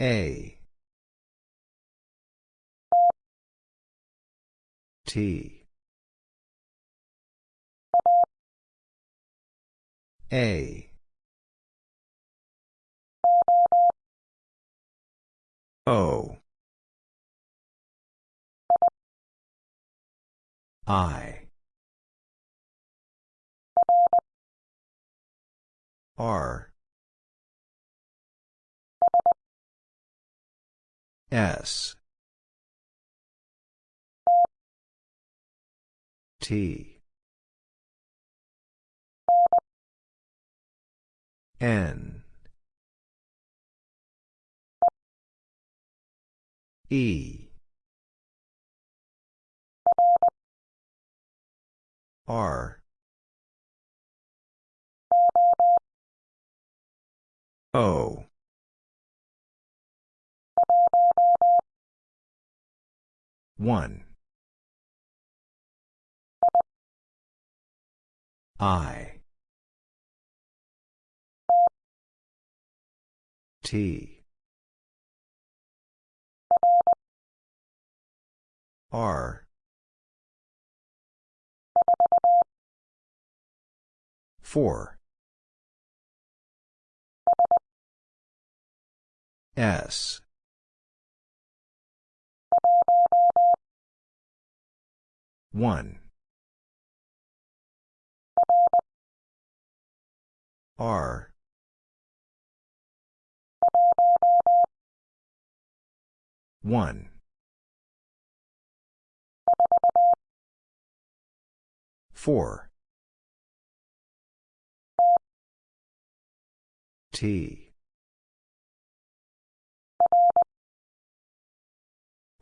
A. T. A. O. I. R. S. T. N. E. R. O. One. I. T. R. Four. S. One. R. One. Four. T.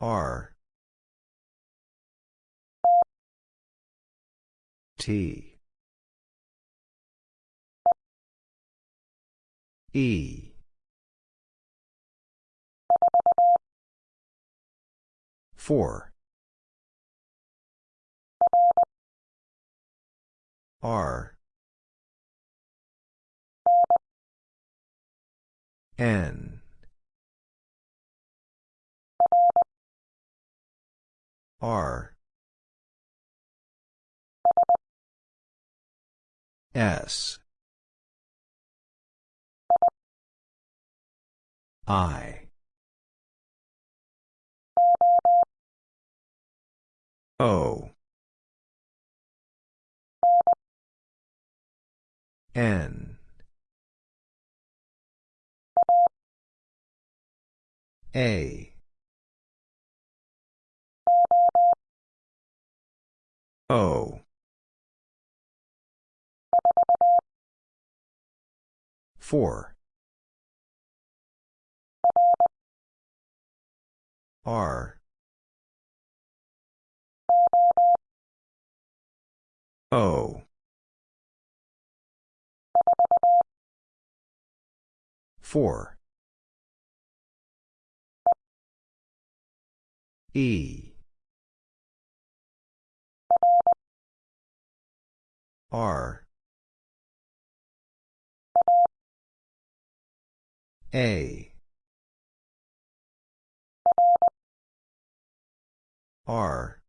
R. T. E. Four. R. N. R. S. I. O. N. A. O. Four. R. O. Four. E. R. A. R.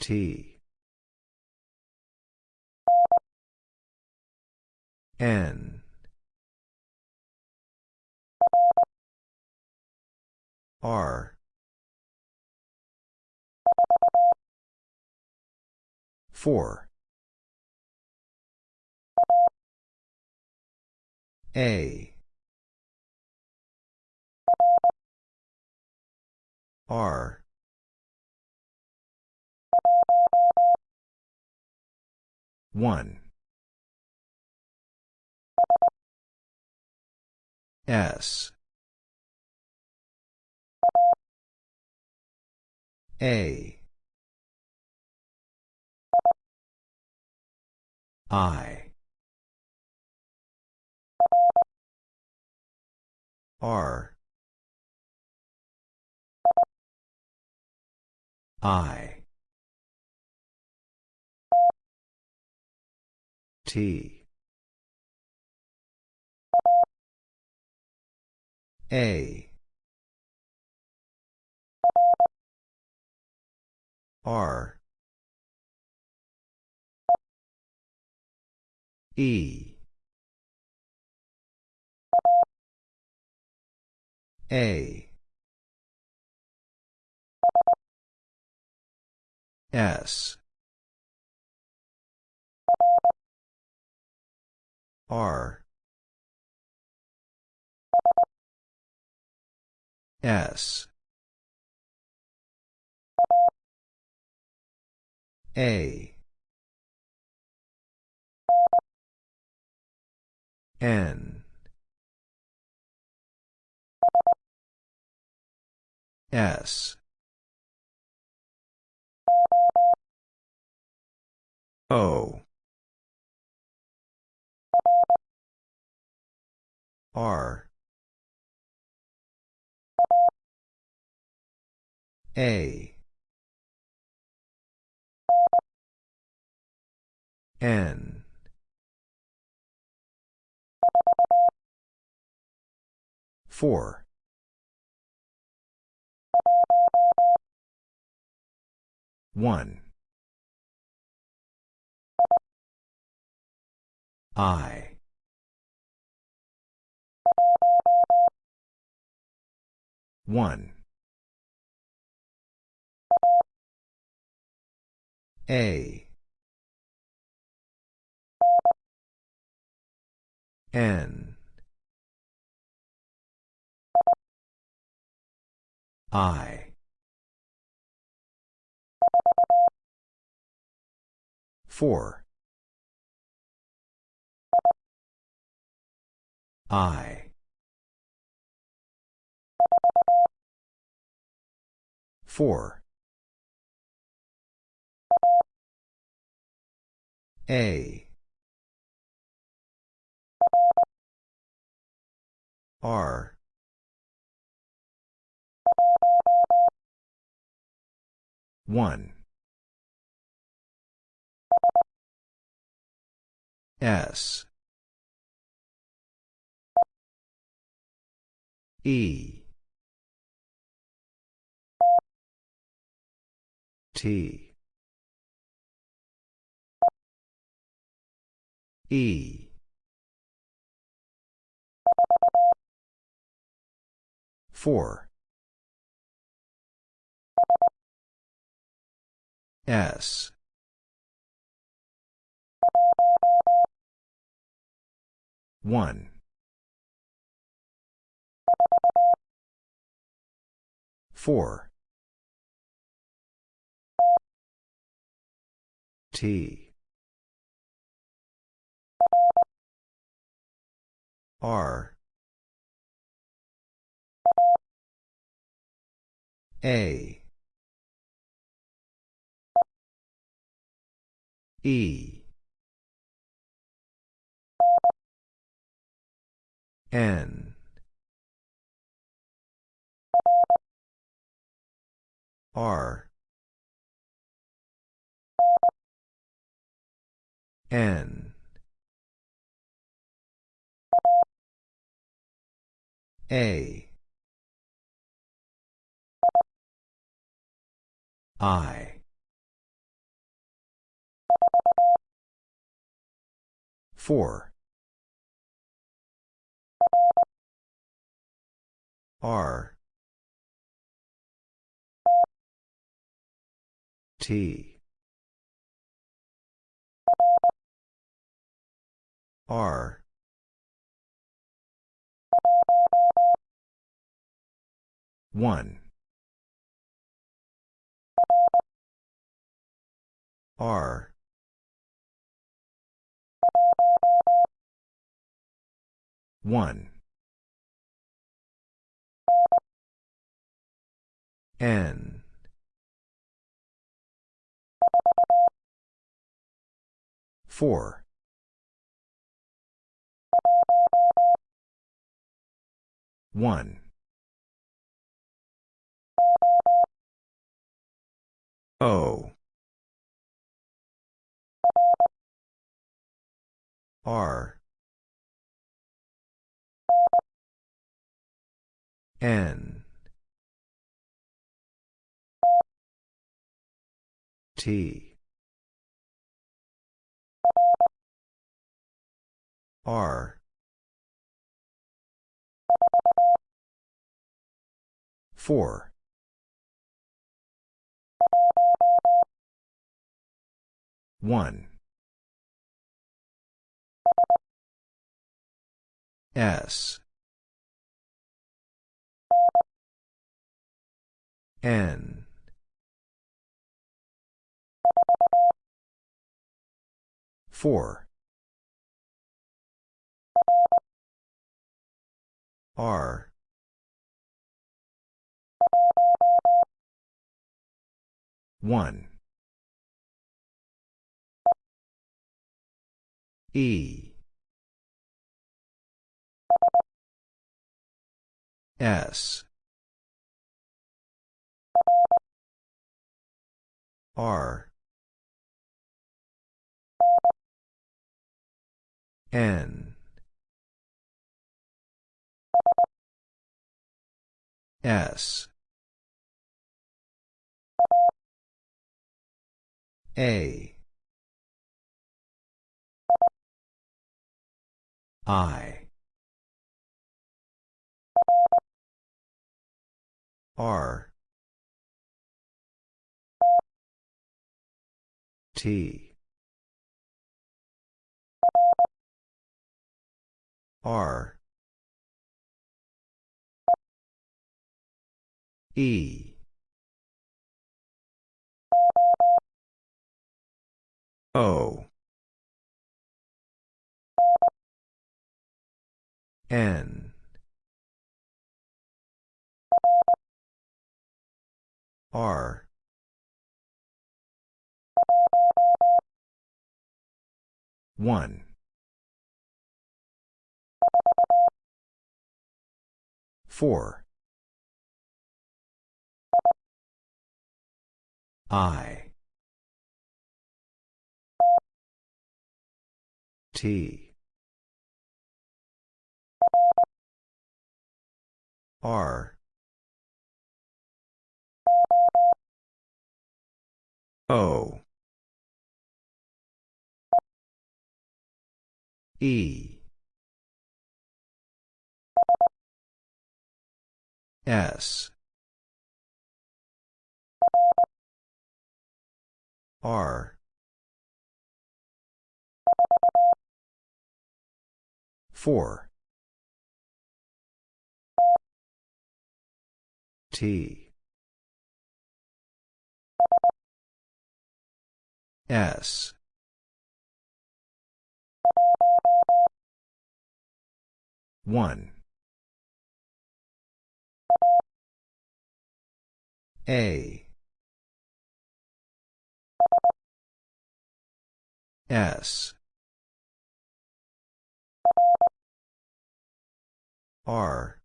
T. N. R. Four. A. R. One. S. A. I. R. I. T. A. R. E. A. S. R. S. A. N. S. O. R. A. N. Four. One. I. One. A. N. I. Four. I. Four. A. R. One. S. E. T. E. Four. S. One. Four. T. R. A. E. N. R. N. A. I. Four. R. T. R. One. R. One. N. Four. One. O. R. N T R 4. 1. S. N. Four. R. One. E. S. R. N. S. A. I. R. T. R. E. O. N. R. One. Four. I. T. R. O. E. S. R. Four. T. S. One. A. S. R.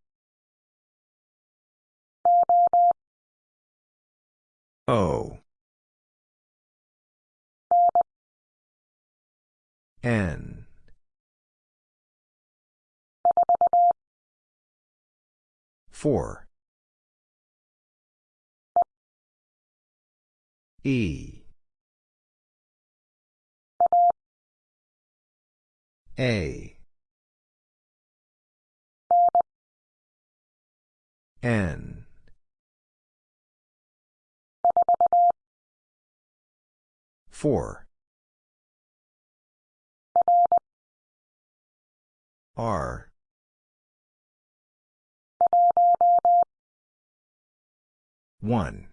O. N. Four. E. A. N. Four. R. One.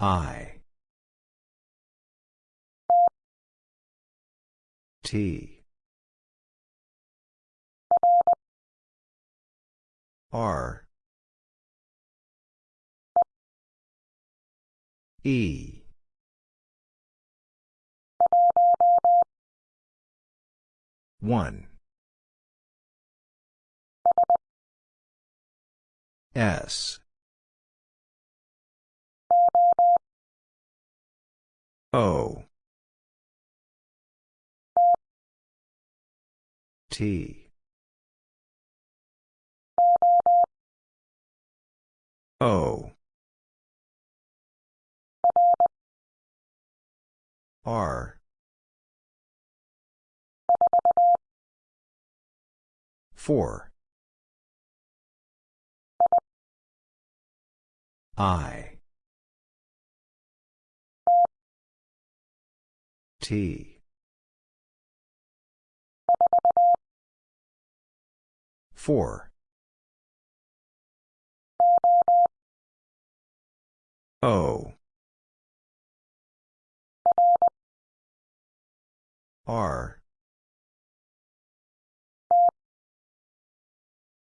I. T. R. E. One. S. O. T. O. R. 4 I. T. Four O. R.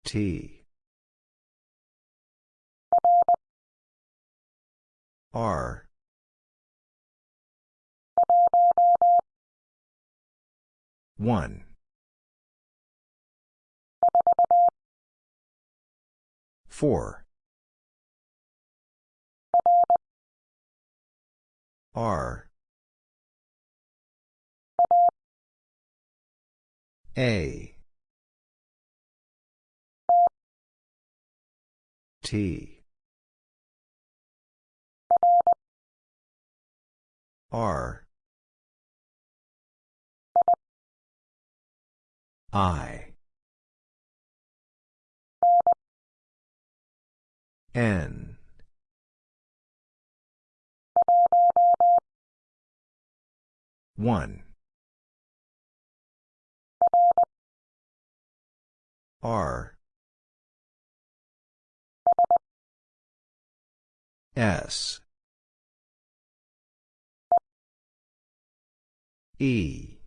T. R. one. four R A T R I N one. R. S. E.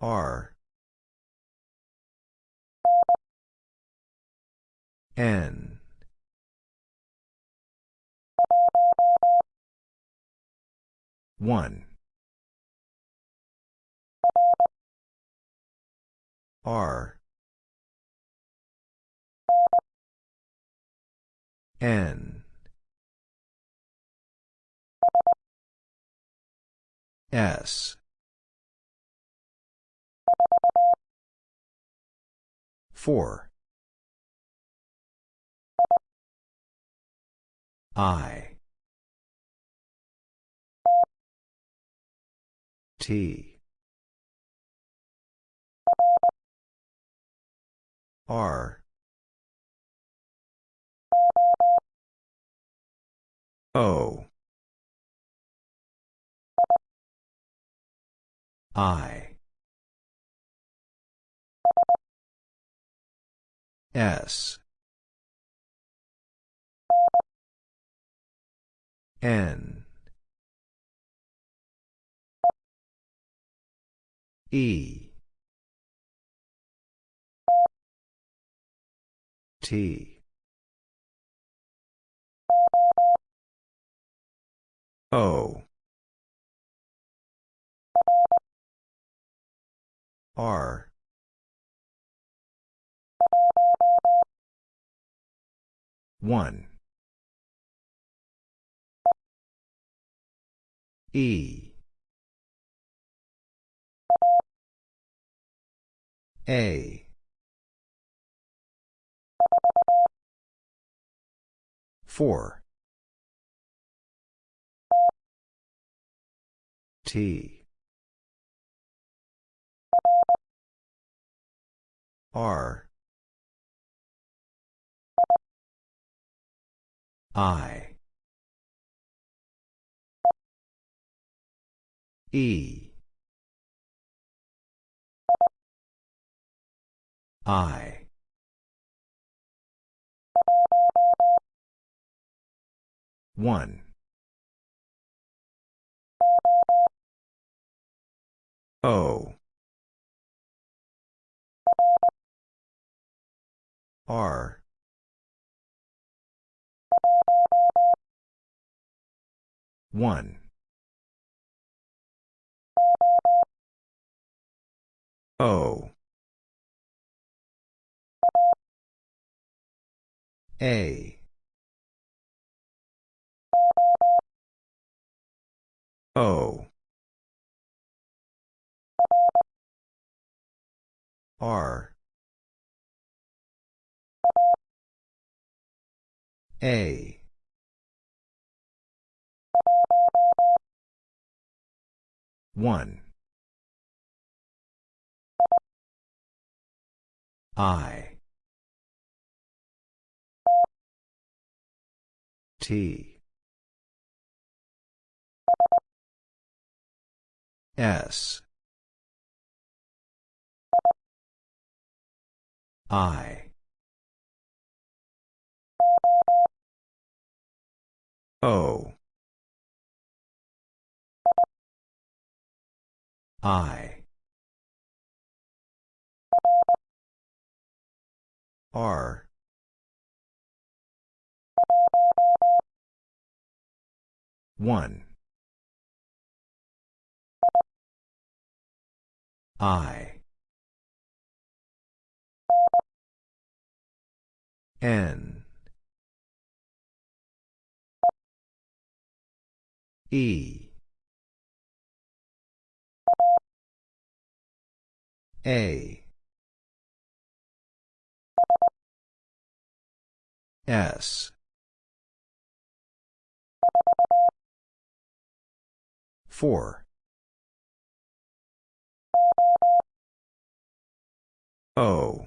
R. N one. R. N. S. Four. I T. R. O. I. S. N E. T. O. R. One. E A. Four. T. R. I. E I. One. O. R. One. O A. O. R. A. One. I. T. S. I. O. I. R. One. I. N. E. A. S. Four. O.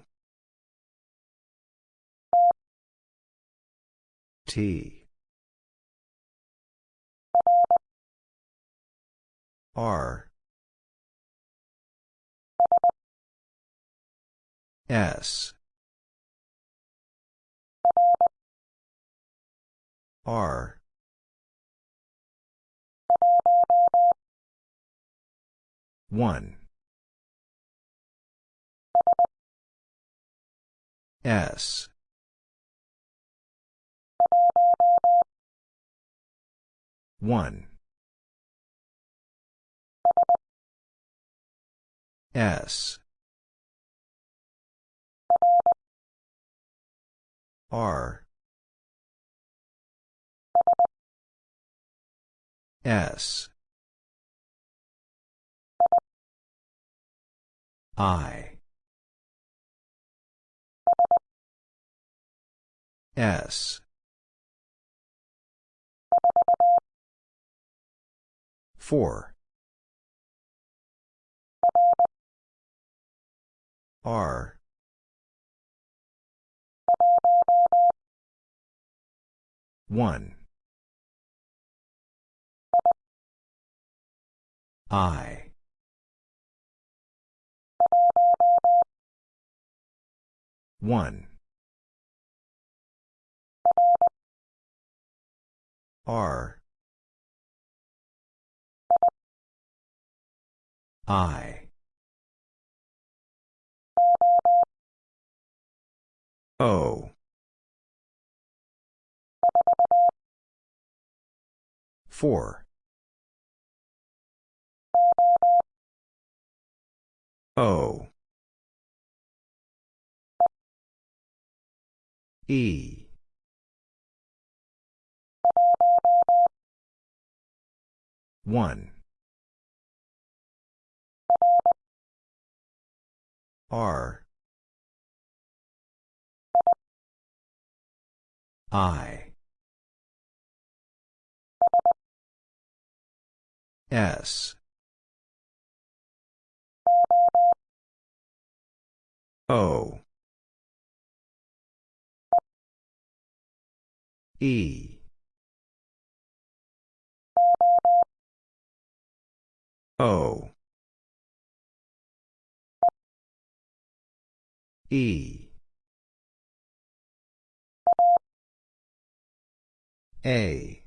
T. R. S. R. One. S. One. S. R. S. I. S. Four. R. One. I. One. R. I. O. Four. O. E. One. R. I. S. O. E. O. E. A.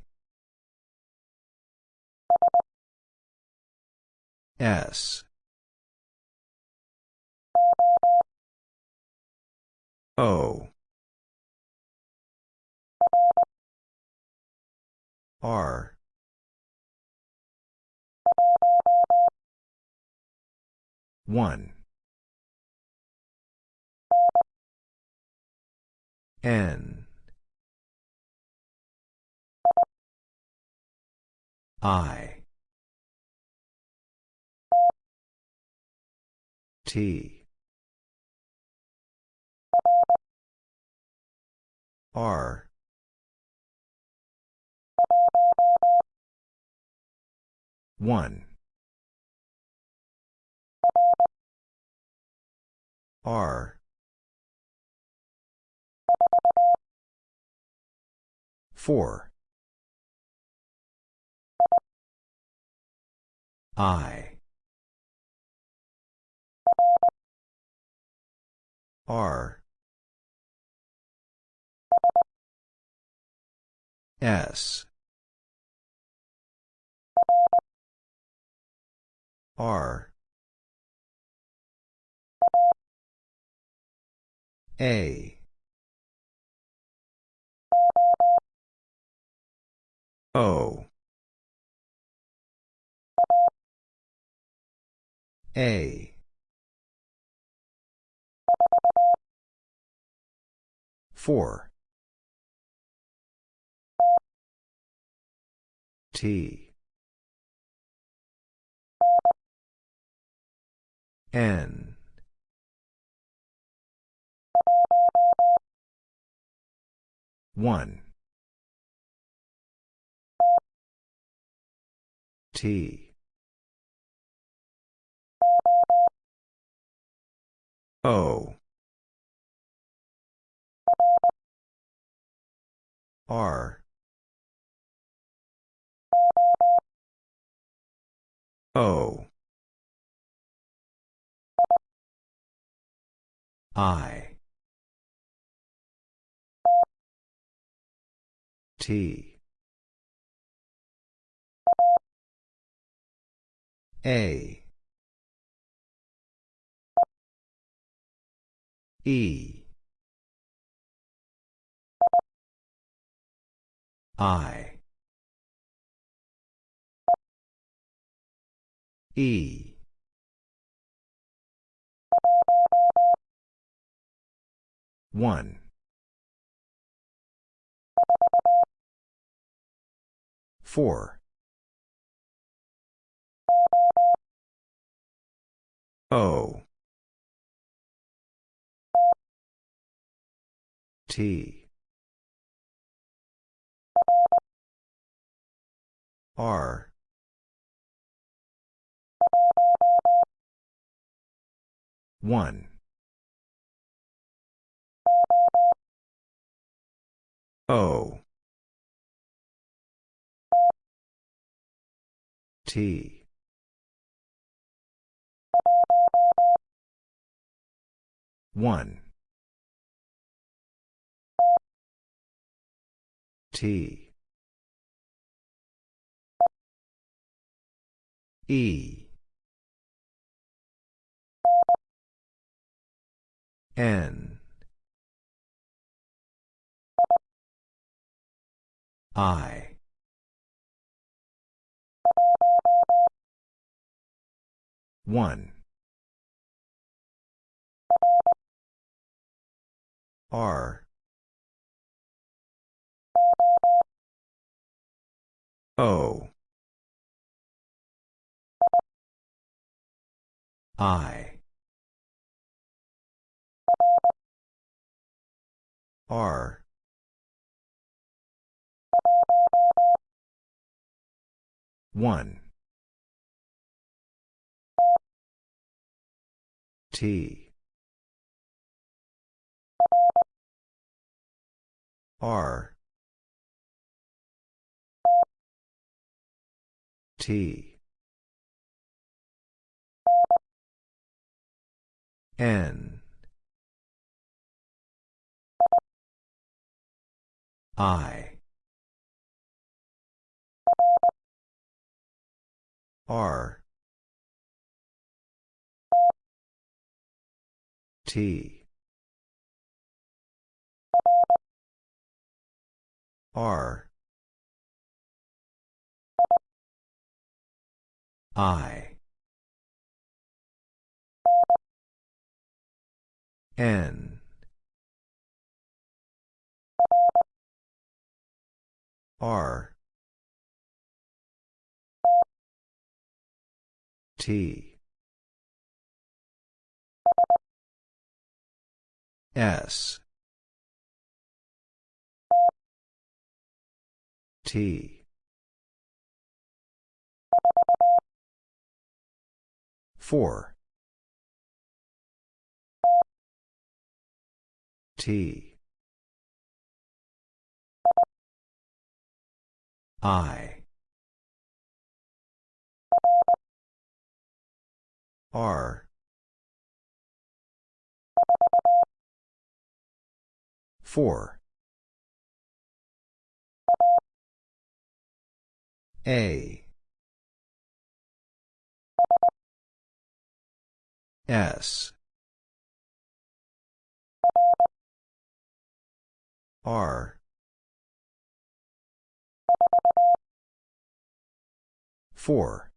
S. O. R. One. N. I. T. R. 1. R. Four. I. R. S. R. A. O. A. Four. T. N. One. T. O. R. O. I. T. A. E. I. E. One. Four. O. T. R. One. O. T. One. T. E. N. I. One. R. O. I. R. One. T. R. T. N. I. R. T. R. I. N. R. T. S. T. 4. T. I. R. Four. A. S. R. Four.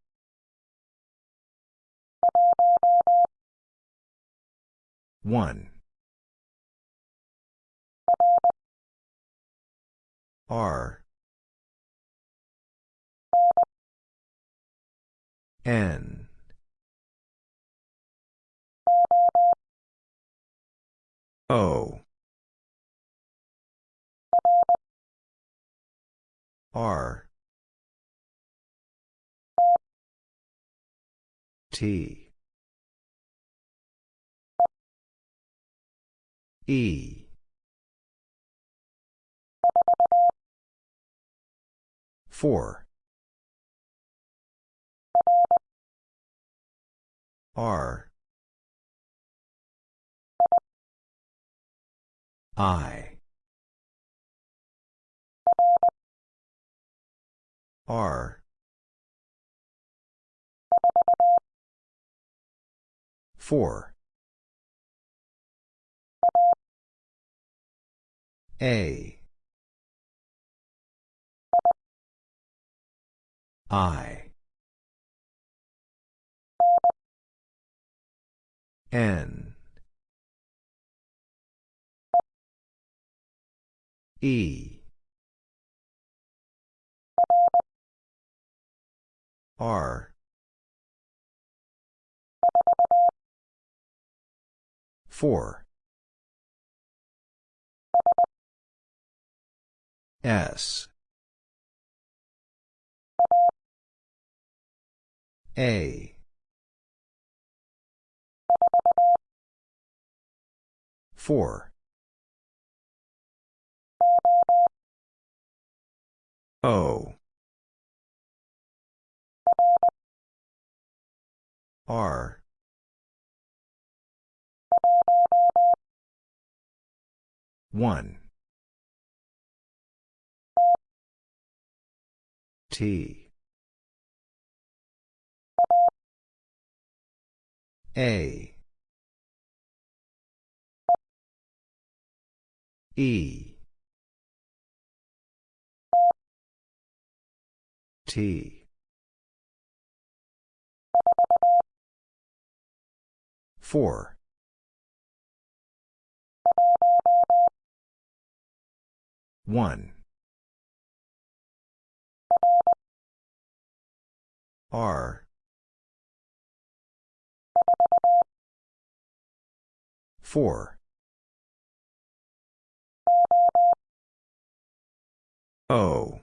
1. R. N. O. R. T. E. Four. R. I. R. 4. A. I. N. E. R. 4. S. A. Four. O. R. One. T. A. E. T. Four. One. R. Four. O.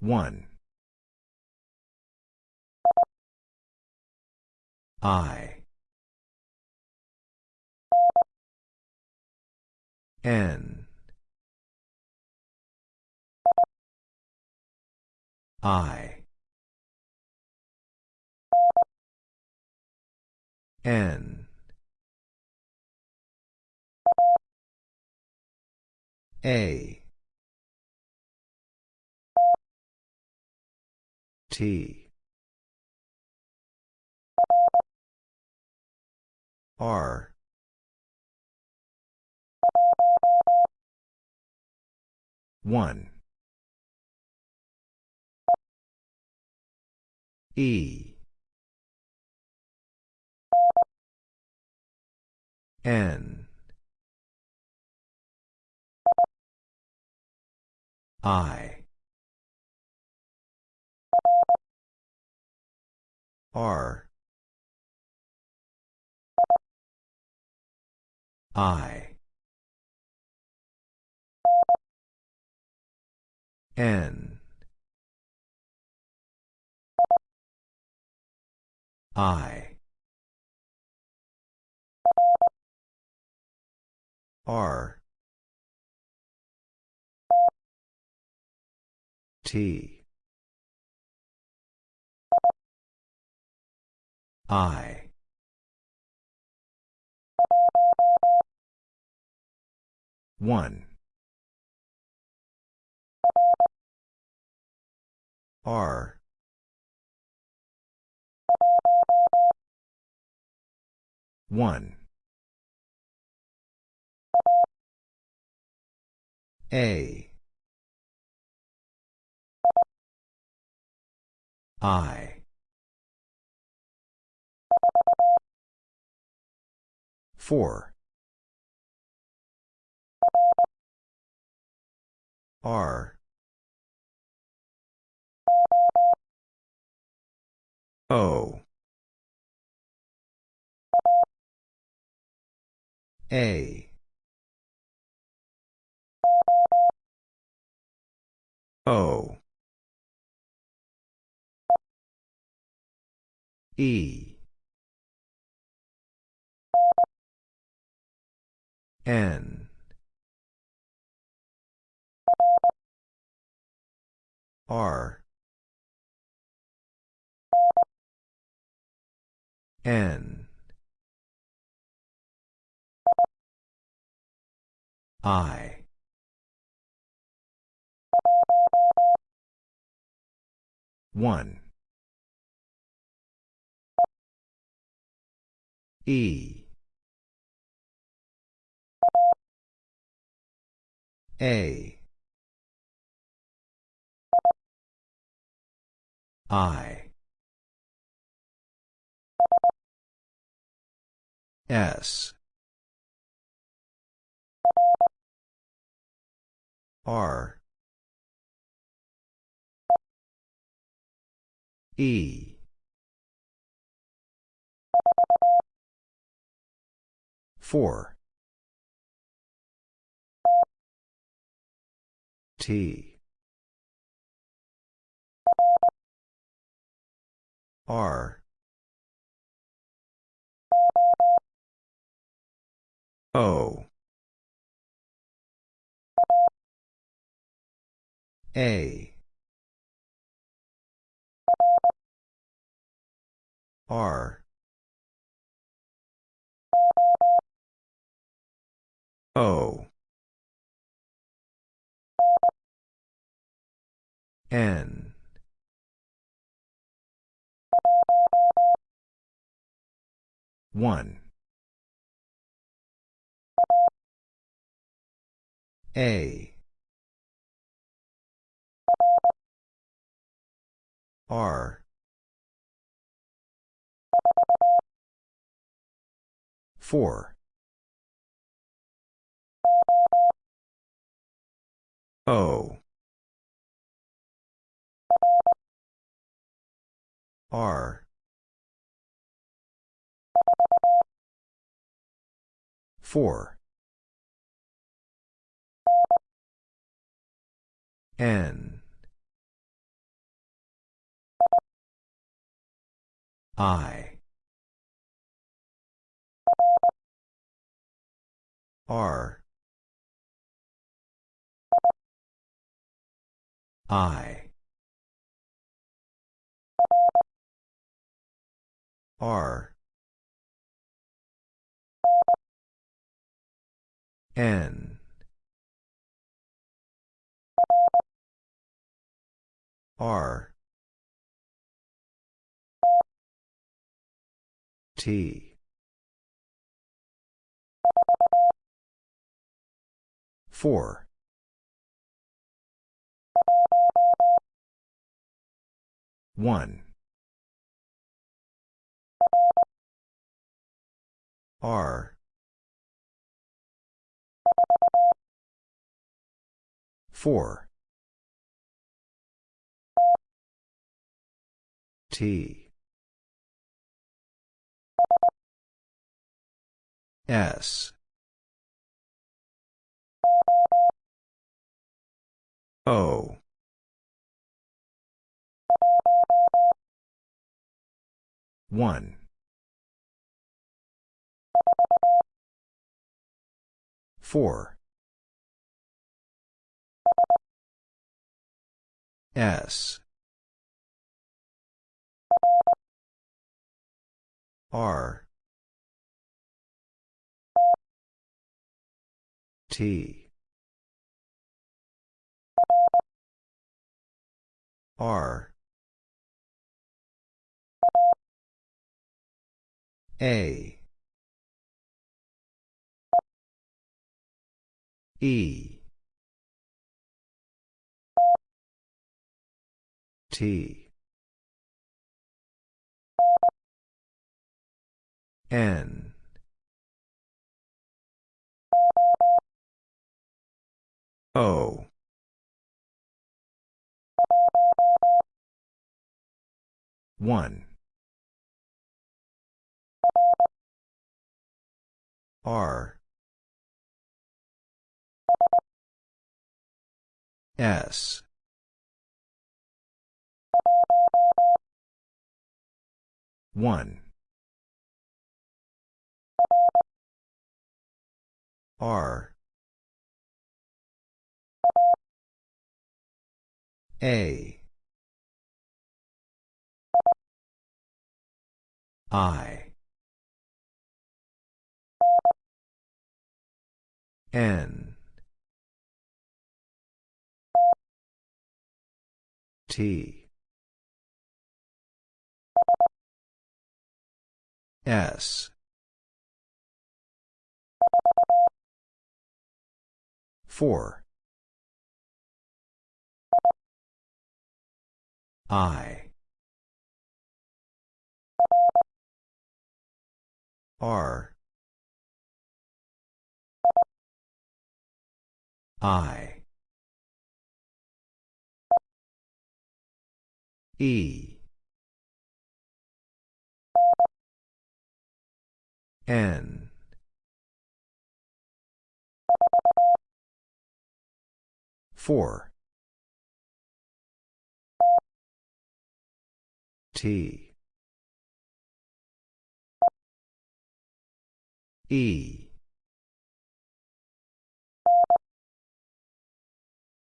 One. I. N. I. N. A. T. R. One. E. N. I. R. I. N. I. R. T. I. One. R. One. A. I. Four. R. O. A. O. E. N. R. N. I. One. E. A. I. S. R. E. Four. T. R. O. A. R. O. N. One. A. R. Four. O. R. Four. N. I. R. I. R. N. R. T. Four. One. R. Four. T. S. O. 1. Four. S. R. T. R. A. E. T. N. O. One. R. S. One. R. A. I. N. T. S. Four. I. R. I. E. N. Four. T. E.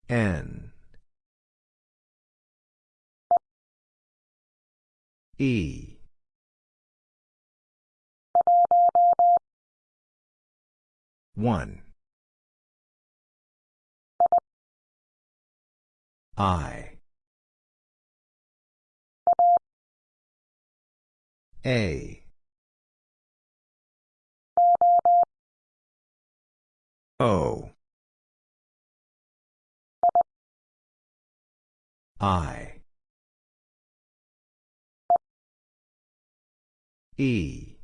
N. E. One. I. A. O. I. E.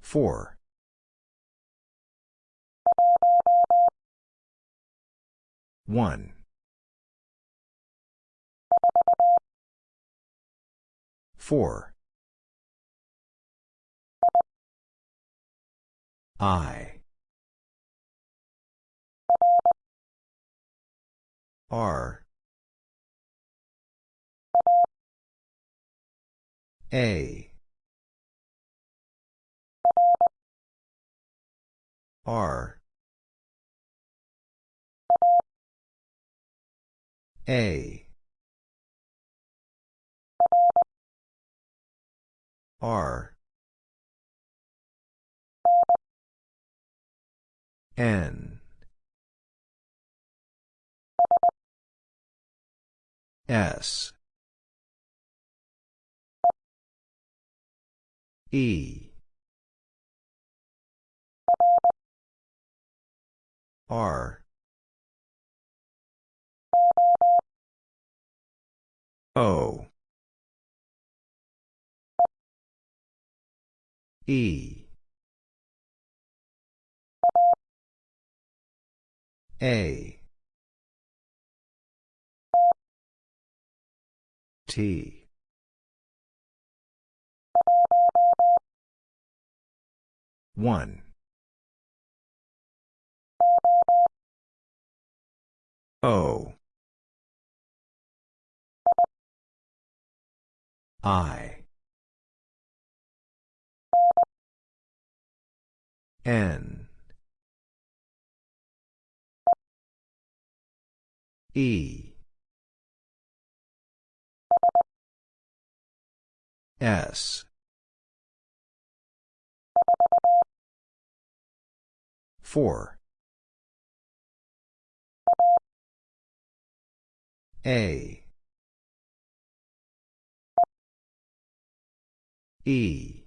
Four. One. Four. I. R. A. R. A. R. N. S. E. R. O. E. A. T. One. O. I. N. E. S. Four. A. E.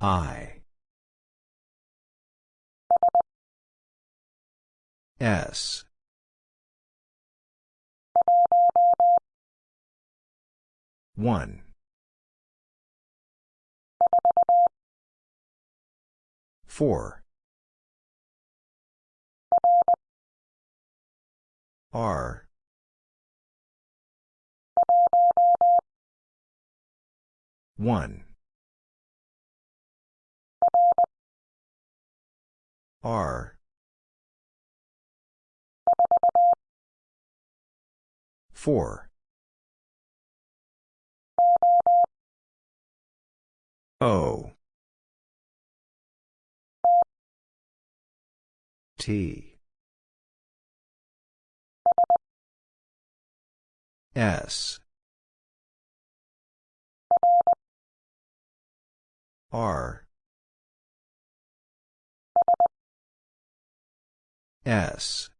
I. S. One. Four. R. One. R. Four. O. T. S. R. S.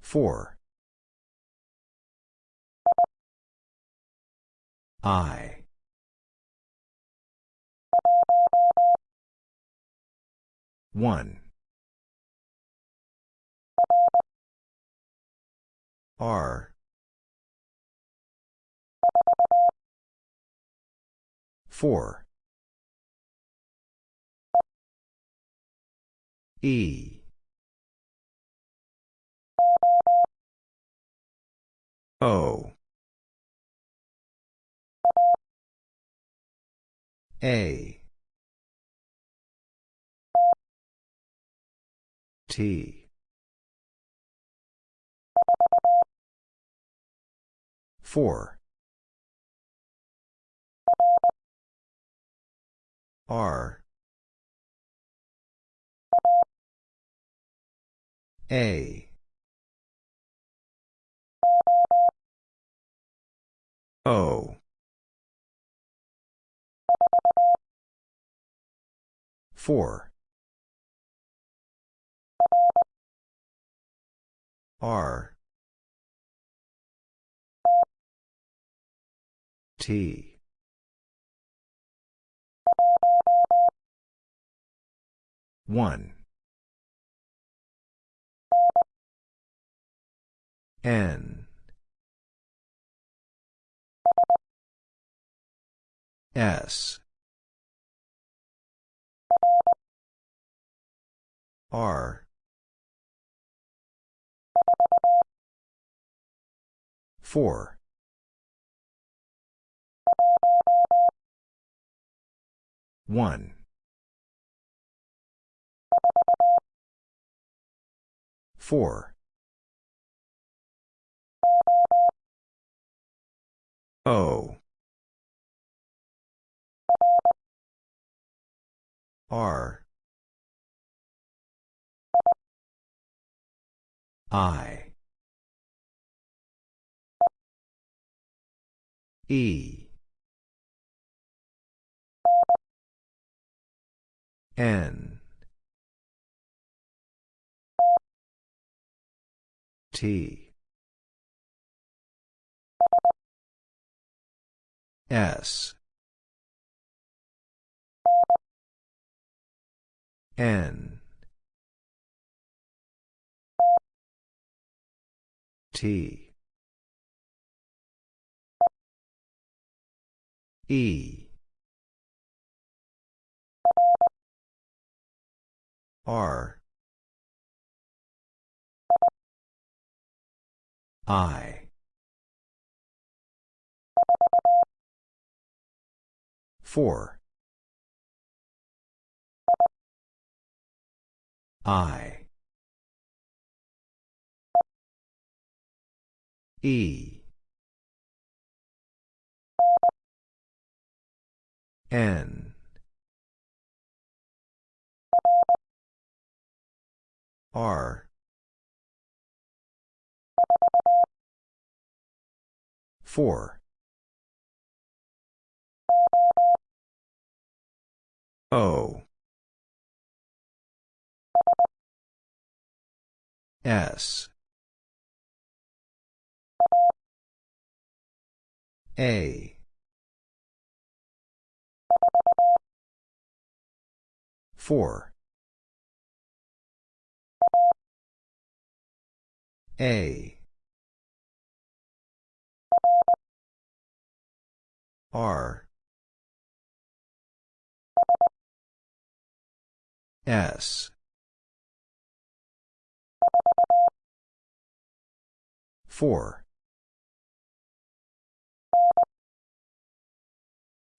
Four. I. One. R. Four. E. O. A. T. Four. R. A. O. Four. R. T. One. N. S. R. Four. One. Four. O. R. I. E. N. T. S. N. T. E. R. I. Four. I. E. N. R. Four. O. S. A. Four. A. R. S. Four.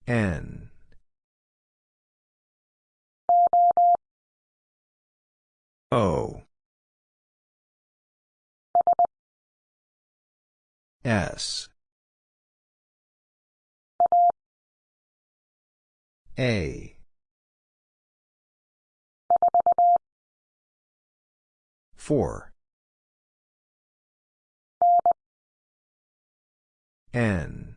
N. O. S. A. Four. N.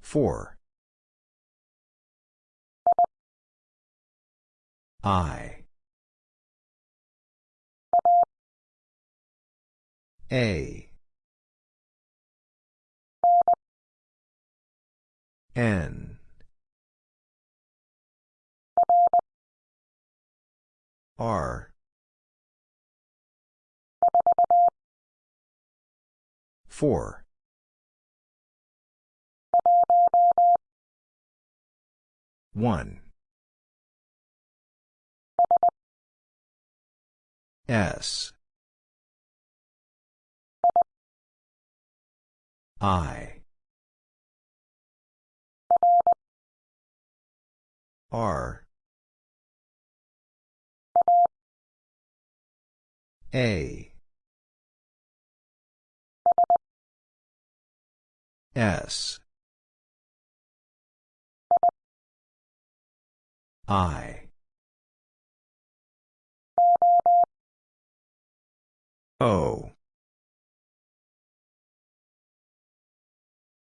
Four. I. A. N. R. Four. One. S. I. R. A. S. I. O.